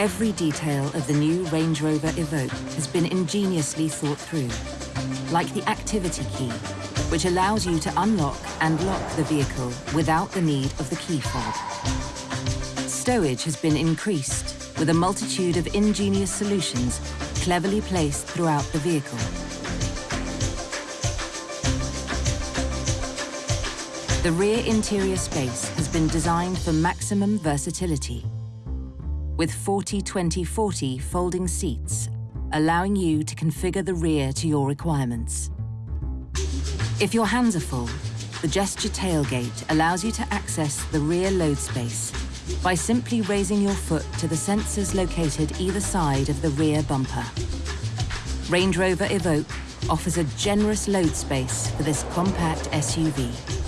Every detail of the new Range Rover Evoque has been ingeniously thought through, like the activity key, which allows you to unlock and lock the vehicle without the need of the key fob. Stowage has been increased with a multitude of ingenious solutions cleverly placed throughout the vehicle. The rear interior space has been designed for maximum versatility with 40-20-40 folding seats, allowing you to configure the rear to your requirements. If your hands are full, the gesture tailgate allows you to access the rear load space by simply raising your foot to the sensors located either side of the rear bumper. Range Rover Evoque offers a generous load space for this compact SUV.